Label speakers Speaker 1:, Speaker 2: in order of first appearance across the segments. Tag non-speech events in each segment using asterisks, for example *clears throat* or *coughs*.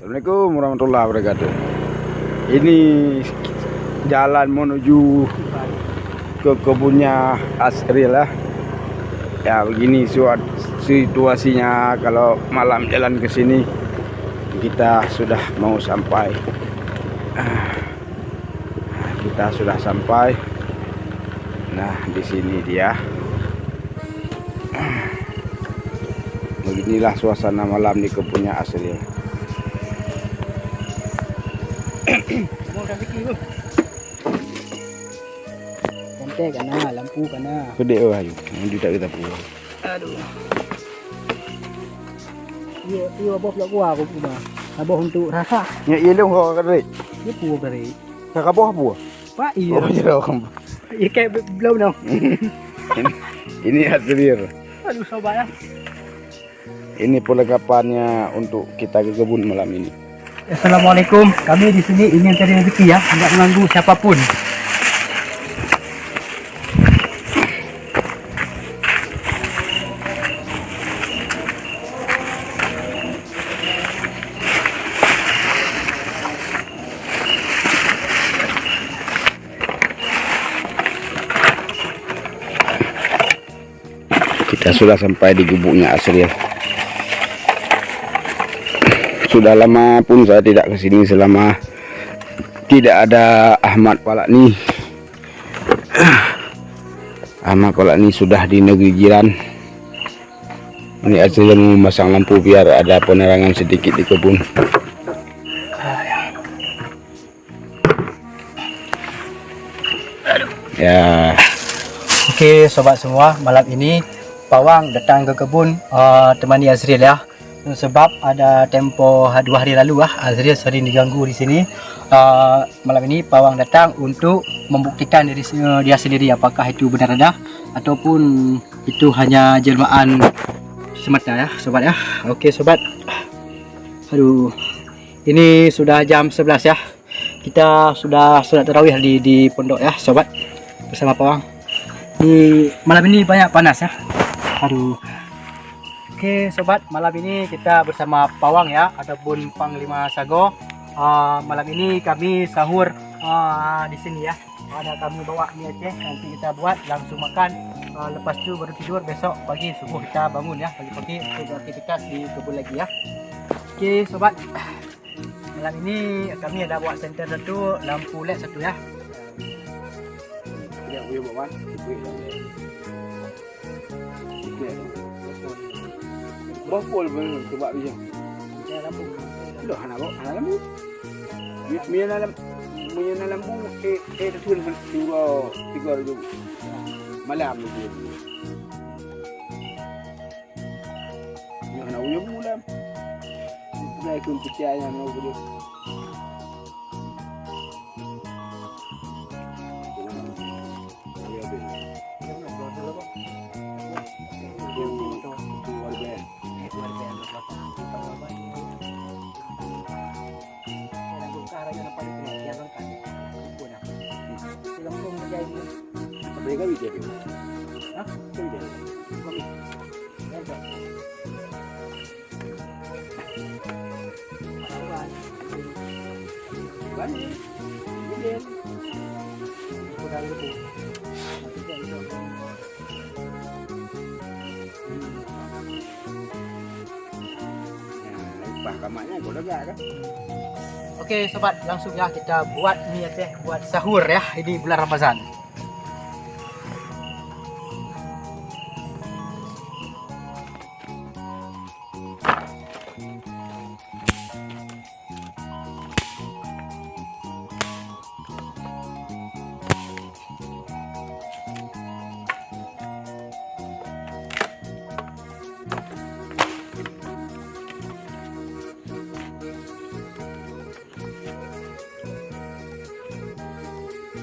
Speaker 1: Assalamualaikum warahmatullahi wabarakatuh. Ini jalan menuju ke kebunnya Asri lah. Ya begini situasinya kalau malam jalan ke sini kita sudah mau sampai. Ah, Kita sudah sampai. Nah di sini dia. Beginilah suasana malam di kebunnya Asri.
Speaker 2: Kontek kan nah, lampu kan nah.
Speaker 1: Gede oh ayu. Yang tidak kita pulang.
Speaker 2: Aduh. Iya, iya abah pula gua aku pula. Abah untuk rasa.
Speaker 1: Ya iya dong kau kata
Speaker 2: Dia pula dari.
Speaker 1: Kakak buah buah.
Speaker 2: Pak iya.
Speaker 1: Oh jadi orang.
Speaker 2: Iya kayak belum dong.
Speaker 1: Ini hadir.
Speaker 2: Aduh sobat ya.
Speaker 1: Ini perlengkapannya untuk kita ke kebun malam ini.
Speaker 2: Assalamualaikum. Kami di sini ingin cari rezeki ya, tidak mengganggu siapa pun.
Speaker 1: Kita sudah sampai di gubuknya Asril. Sudah lama pun saya tidak ke sini selama tidak ada Ahmad Palakni. *clears throat* Ahmad Palakni sudah di negeri jiran. Ini mau memasang lampu biar ada penerangan sedikit di kebun. Ya,
Speaker 2: Oke sobat semua, malam ini Pawang datang ke kebun uh, temani Azril ya. Sebab ada tempo ha- dua hari lalu ah Azril sering diganggu di sini. Uh, malam ini Pawang datang untuk membuktikan diri se- dia sendiri apakah itu benar ada ataupun itu hanya jelmaan semata ya sobat ya. Oke sobat. Aduh. Ini sudah jam 11 ya. Kita sudah sudah tarawih di di pondok ya sobat bersama Pawang di malam ini banyak panas ya aduh oke sobat. Malam ini kita bersama Pawang ya ataupun Panglima Sago. Ah, malam ini kami sahur ah, di sini ya. Ada kami bawa mie Aceh nanti kita buat langsung makan. Ah, lepas itu baru tidur besok pagi subuh kita bangun ya. Pagi-pagi untuk beraktivitas di kebun lagi ya. Oke sobat. *clears throat* Malam ini kami ada bawa senter satu lampu led satu ya.
Speaker 1: Yang punya bawa Bopol benar sebab dia.
Speaker 2: Ya, lampu
Speaker 1: Loh, anak bawa anak lampu. Mia dalam punya dalam lampu eh eh tu dua tiga ribu malam itu. Yang nak punya bulan. Saya ikut percaya mau boleh. Mereka bisa dia. Hah? Bisa. Banyak. Boleh. Nah, ipah kamarnya kau lega kan?
Speaker 2: Oke sobat, langsung ya kita buat mie Aceh buat sahur ya ini bulan Ramadan.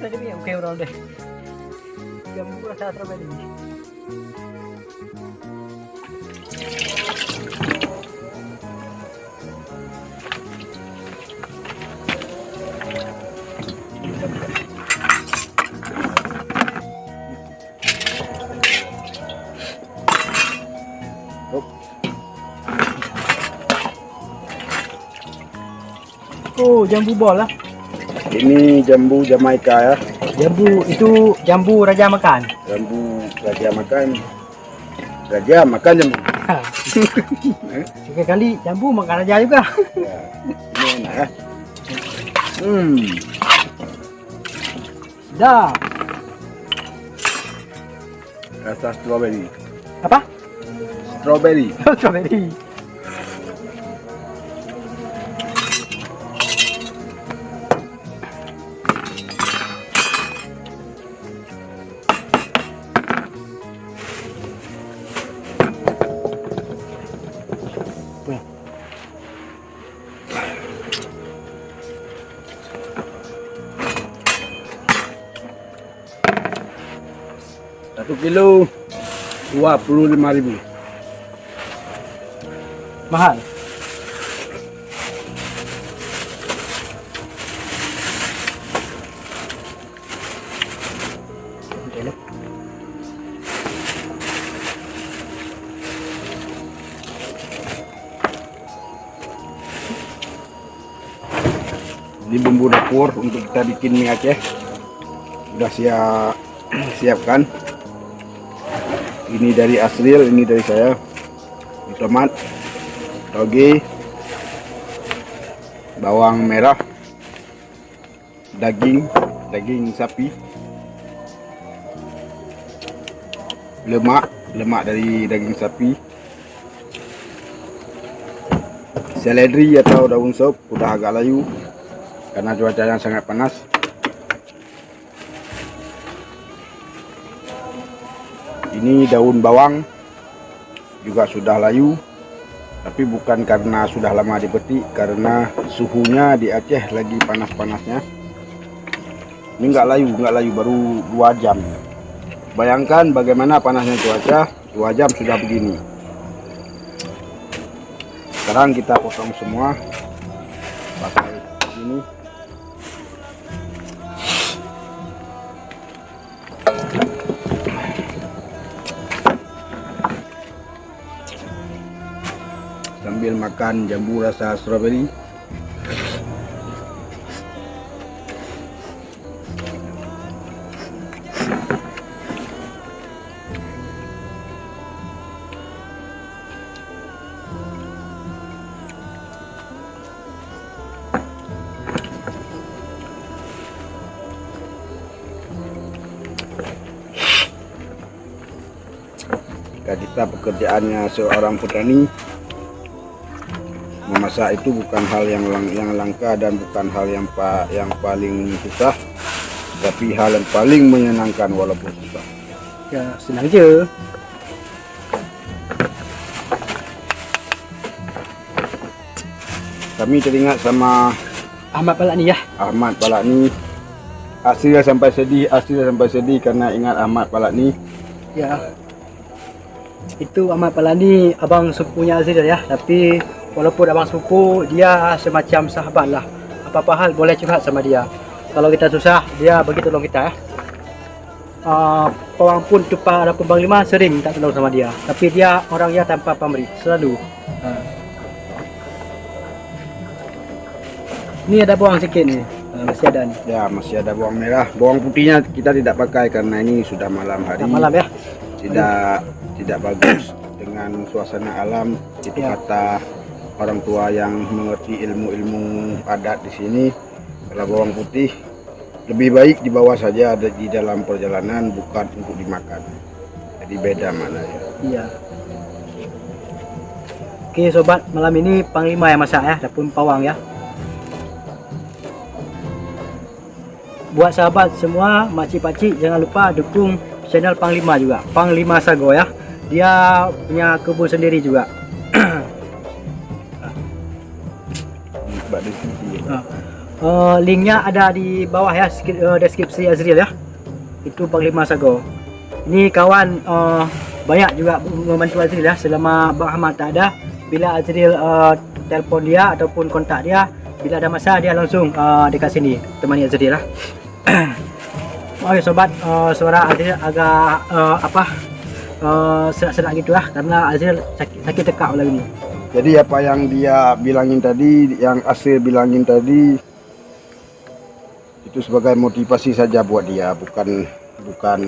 Speaker 2: tadi ya oke udah deh oh, jam dua saat ini. Oh, jambu bola.
Speaker 1: Ini jambu Jamaika ya.
Speaker 2: Jambu itu jambu raja makan.
Speaker 1: Jambu raja makan. Raja makan jambu.
Speaker 2: Sekali jambu makan raja juga.
Speaker 1: Ya, ini enak ya. Hmm,
Speaker 2: Dah.
Speaker 1: rasa strawberry.
Speaker 2: Apa?
Speaker 1: Strawberry. *laughs*
Speaker 2: Strawberry.
Speaker 1: Kilo dua puluh lima ribu.
Speaker 2: Mahal.
Speaker 1: Ini bumbu dapur untuk kita bikin mie Aceh. Sudah siap *clears throat* siapkan. Ini dari Asril, ini dari saya. Ini tomat, toge, bawang merah, daging, daging sapi, lemak, lemak dari daging sapi, seledri atau daun sop udah agak layu karena cuaca yang sangat panas. Ini daun bawang juga sudah layu, tapi bukan karena sudah lama dipetik, karena suhunya di Aceh lagi panas-panasnya. Ini nggak layu, nggak layu baru dua jam. Bayangkan bagaimana panasnya cuaca, dua jam sudah begini. Sekarang kita potong semua pakai ini. Makan jambu rasa strawberry. Kita pekerjaannya seorang petani memasak itu bukan hal yang lang yang langka dan bukan hal yang pa yang paling susah tapi hal yang paling menyenangkan walaupun susah
Speaker 2: Ya, senang je.
Speaker 1: kami teringat sama
Speaker 2: Ahmad Palak ni ya.
Speaker 1: Ahmad Palakni Aslinya sampai sedih Aslinya sampai sedih karena ingat Ahmad Palakni
Speaker 2: Ya. Itu Ahmad Palak ni abang sepupunya Azril ya. Tapi walaupun abang sepupu, dia semacam sahabat lah. Apa-apa hal boleh curhat sama dia. Kalau kita susah, dia bagi tolong kita ya. Uh, Pawang pun tumpah ada Bang Lima sering minta tolong sama dia. Tapi dia orang yang tanpa pamrih, selalu. Uh. Ni ada bawang sikit ni. Uh, masih ada ni.
Speaker 1: ya masih ada bawang merah bawang putihnya kita tidak pakai karena ini sudah malam hari
Speaker 2: Dah malam ya.
Speaker 1: tidak tidak bagus dengan suasana alam itu
Speaker 2: Ya.
Speaker 1: kata orang tua yang mengerti ilmu-ilmu adat di sini kalau bawang putih lebih baik dibawa saja ada di dalam perjalanan bukan untuk dimakan jadi beda maknanya
Speaker 2: Iya. Oke sobat, malam ini Panglima yang masak ya, dapur pawang ya. Buat sahabat semua, makcik-pakcik jangan lupa dukung channel Panglima juga. Panglima Sago ya. Dia punya kebun sendiri juga.
Speaker 1: Sini
Speaker 2: Uh, linknya ada di bawah ya, uh, deskripsi Azril ya. Itu Panglima Sago. Ini kawan uh, banyak juga membantu Azril ya selama Bang Ahmad tak ada. Bila Azril uh, telefon dia ataupun kontak dia, bila ada masa dia langsung uh, dekat sini temani Azril lah. *coughs* Oke sobat, uh, suara Azril agak uh, apa uh, serak-serak gitu lah karena Azril sakit, sakit tekak lagi ni.
Speaker 1: Jadi apa yang dia bilangin tadi, yang Asir bilangin tadi itu sebagai motivasi saja buat dia, bukan bukan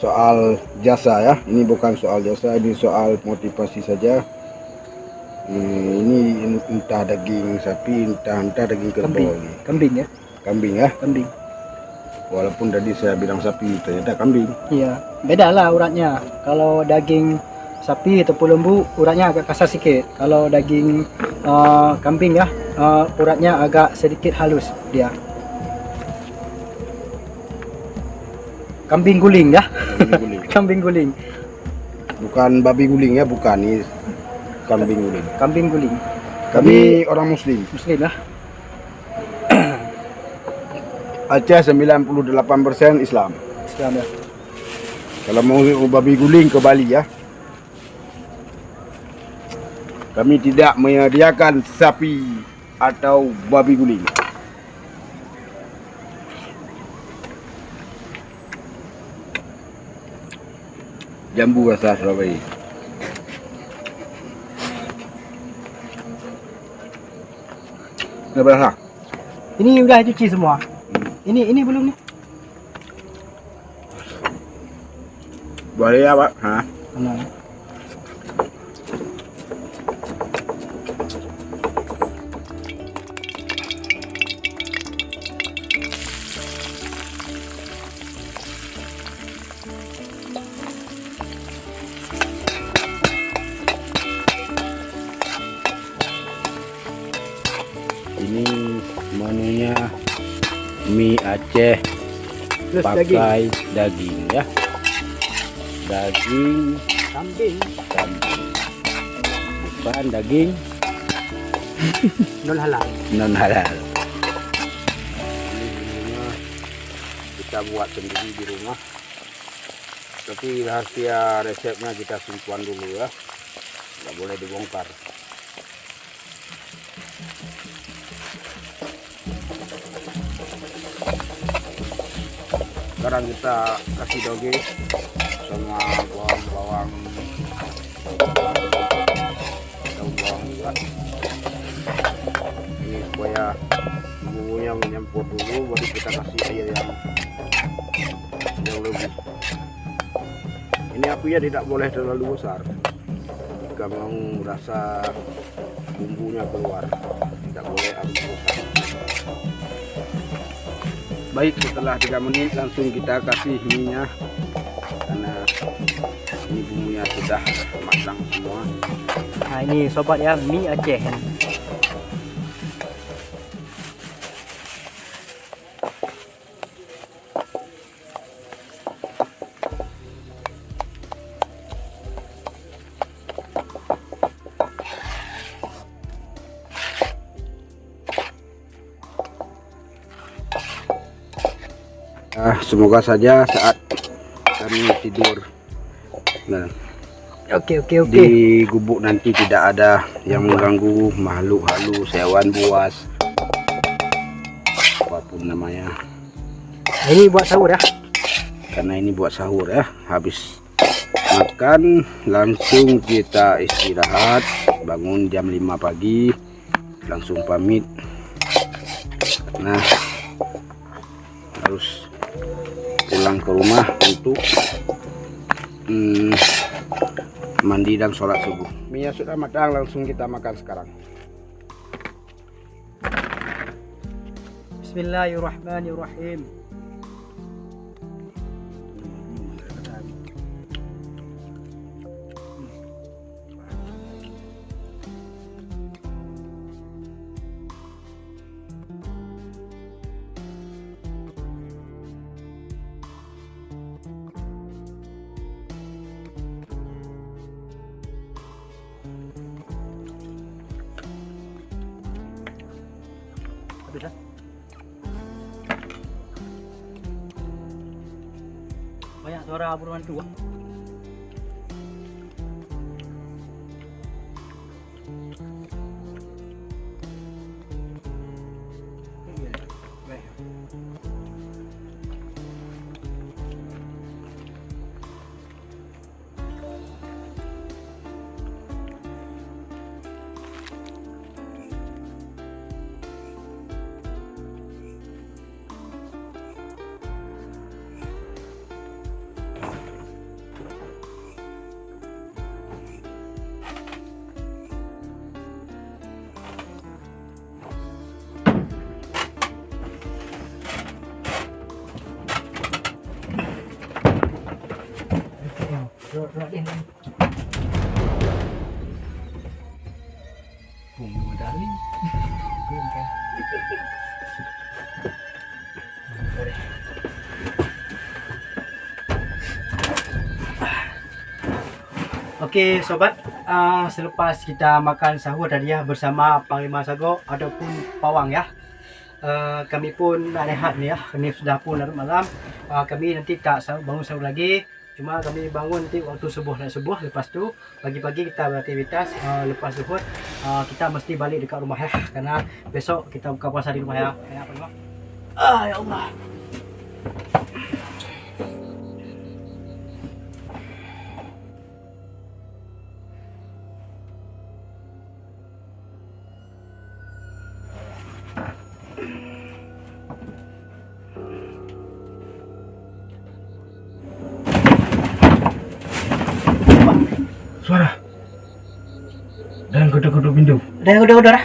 Speaker 1: soal jasa ya. Ini bukan soal jasa, ini soal motivasi saja. Hmm, ini entah daging sapi, entah entah daging kerbau
Speaker 2: Kambing. Kambing ya,
Speaker 1: Kambing ya.
Speaker 2: kambing.
Speaker 1: Walaupun tadi saya bilang sapi, ternyata kambing.
Speaker 2: Iya, beda lah uratnya. Kalau daging sapi ataupun lembu uratnya agak kasar sedikit. Kalau daging uh, kambing ya, uh, uratnya agak sedikit halus dia. Kambing guling ya,
Speaker 1: Kambing guling. *laughs*
Speaker 2: kambing guling,
Speaker 1: Bukan babi guling ya, bukan ini kambing guling.
Speaker 2: kambing guling.
Speaker 1: Kami orang muslim.
Speaker 2: Muslim ya. *clears throat*
Speaker 1: Aceh 98% Islam.
Speaker 2: Islam ya.
Speaker 1: Kalau mau babi guling ke Bali ya. Kami tidak menyediakan sapi atau babi guling. Jambu rasa Surabaya. Nggak berasa?
Speaker 2: Ini udah cuci semua. Ini ini belum nih.
Speaker 1: Boleh ya Pak? Hah?
Speaker 2: Nah.
Speaker 1: Aceh
Speaker 2: Plus daging.
Speaker 1: pakai daging. ya. Daging
Speaker 2: Kambing.
Speaker 1: kambing. Bukan daging *laughs*
Speaker 2: Non halal.
Speaker 1: non halal. Kita buat sendiri di rumah. Tapi rahasia resepnya kita simpan dulu ya. Nggak boleh dibongkar. Sekarang kita kasih doge sama bawang-bawang daun bawang juga. Ini supaya bumbunya menyempur dulu, baru kita kasih air yang yang lebih. Ini apinya tidak boleh terlalu besar. Jika mau rasa bumbunya keluar, tidak boleh api besar. Baik, setelah 3 menit langsung kita kasih minyak karena ini bumbunya sudah matang semua.
Speaker 2: Nah ini sobat ya mie Aceh.
Speaker 1: Ah, semoga saja saat kami tidur nah,
Speaker 2: Oke oke oke.
Speaker 1: di gubuk nanti tidak ada yang mengganggu makhluk halus, hewan buas, apa pun
Speaker 2: namanya. Ini buat sahur ya.
Speaker 1: Karena ini buat sahur ya, habis makan langsung kita istirahat, bangun jam 5 pagi, langsung pamit. Nah, pulang ke rumah untuk hmm, mandi dan sholat subuh. Mie sudah matang, langsung kita makan sekarang.
Speaker 2: Bismillahirrahmanirrahim. Habis dah. Banyak suara burung hantu Okey sobat, uh, selepas kita makan sahur tadi ya bersama Panglima Sago ataupun Pawang ya. Uh, kami pun nak rehat ni ya. Ini sudah pun larut malam. Uh, kami nanti tak bangun sahur lagi. Cuma kami bangun nanti waktu subuh dan subuh. Lepas tu pagi-pagi kita beraktivitas. Uh, lepas zuhur uh, kita mesti balik dekat rumah ya. Karena besok kita buka puasa di rumah ya. Ya, Panglima. Ah, ya Allah.
Speaker 1: Ketuk-ketuk pintu.
Speaker 2: Dah, udah, udah, dah.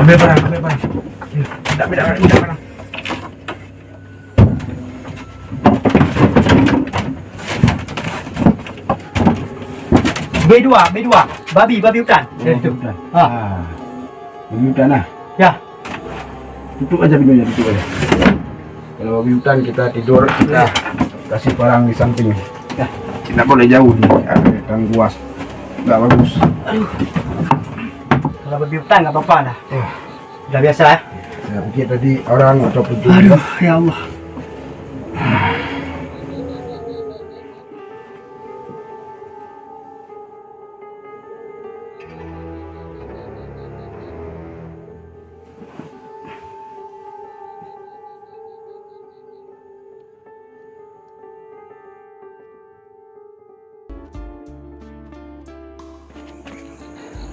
Speaker 1: Ambil barang, ambil barang. Ya, Tidak, tidak, tidak barang.
Speaker 2: B2, B2. Babi, babi hutan. Ya, itu.
Speaker 1: hutan.
Speaker 2: Ah.
Speaker 1: Ah. Babi hutan lah.
Speaker 2: Ya.
Speaker 1: Tutup aja pintunya, tutup aja. Kalau babi hutan kita tidur, kita kasih barang di samping.
Speaker 2: Ya.
Speaker 1: Tidak boleh jauh nih, ada tangguas. Tidak bagus.
Speaker 2: Kalau babi hutan nggak apa-apa dah.
Speaker 1: Eh,
Speaker 2: Udah biasa ya.
Speaker 1: saya pikir tadi orang atau pencuri.
Speaker 2: Aduh, ya Allah.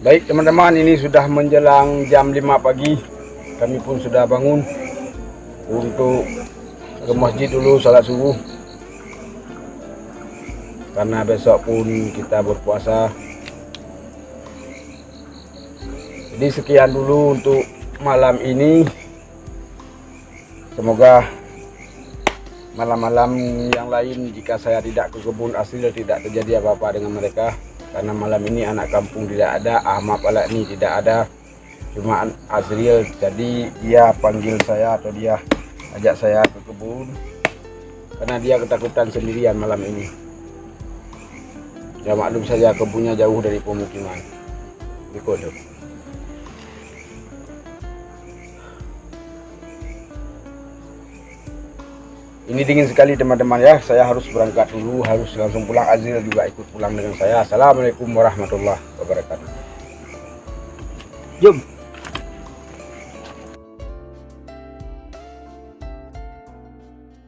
Speaker 1: Baik teman-teman, ini sudah menjelang jam 5 pagi. Kami pun sudah bangun untuk ke masjid dulu salat subuh. Karena besok pun kita berpuasa. Jadi sekian dulu untuk malam ini. Semoga malam-malam yang lain jika saya tidak ke kebun asli tidak terjadi apa-apa dengan mereka karena malam ini anak kampung tidak ada Ahmad Alakni tidak ada. Cuma Azriel jadi dia panggil saya atau dia ajak saya ke kebun. Karena dia ketakutan sendirian malam ini. Ya maklum saja kebunnya jauh dari pemukiman di kodok Ini dingin sekali teman-teman ya. Saya harus berangkat dulu, harus langsung pulang. Azril juga ikut pulang dengan saya. Assalamualaikum warahmatullahi wabarakatuh.
Speaker 2: Jom.